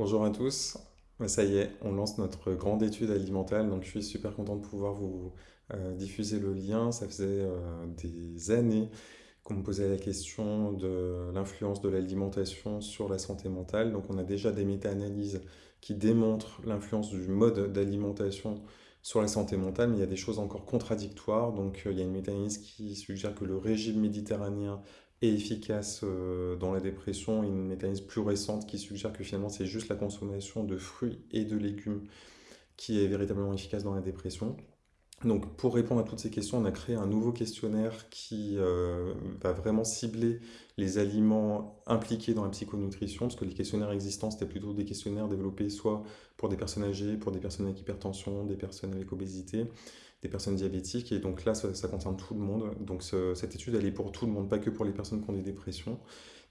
Bonjour à tous. Ça y est, on lance notre grande étude alimentaire, donc je suis super content de pouvoir vous euh, diffuser le lien. Ça faisait euh, des années qu'on me posait la question de l'influence de l'alimentation sur la santé mentale. Donc on a déjà des méta-analyses qui démontrent l'influence du mode d'alimentation sur la santé mentale, mais il y a des choses encore contradictoires. Donc euh, il y a une méta-analyse qui suggère que le régime méditerranéen est efficace euh, dans la dépression, une mécanisme plus récente qui suggère que finalement c'est juste la consommation de fruits et de légumes qui est véritablement efficace dans la dépression. Donc pour répondre à toutes ces questions, on a créé un nouveau questionnaire qui euh, va vraiment cibler les aliments impliqués dans la psychonutrition, parce que les questionnaires existants, c'était plutôt des questionnaires développés soit pour des personnes âgées, pour des personnes avec hypertension, des personnes avec obésité, des personnes diabétiques, et donc là, ça, concerne tout le monde. Donc ce- cette étude, elle est pour tout le monde, pas que pour les personnes qui ont des dépressions.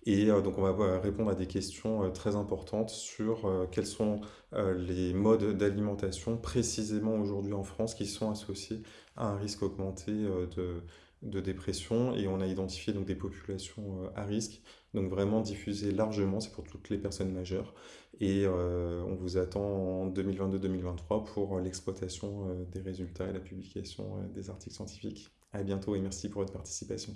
Et euh, donc on va euh, répondre à des questions euh, très importantes sur quels sont les modes d'alimentation précisément aujourd'hui en France qui sont associés à un risque augmenté de, de dépression. Et on a identifié donc des populations à risque, donc vraiment diffusées largement, c'est pour toutes les personnes majeures. Et on vous attend en 2022-2023 pour l'exploitation des résultats et la publication des articles scientifiques. À bientôt et merci pour votre participation.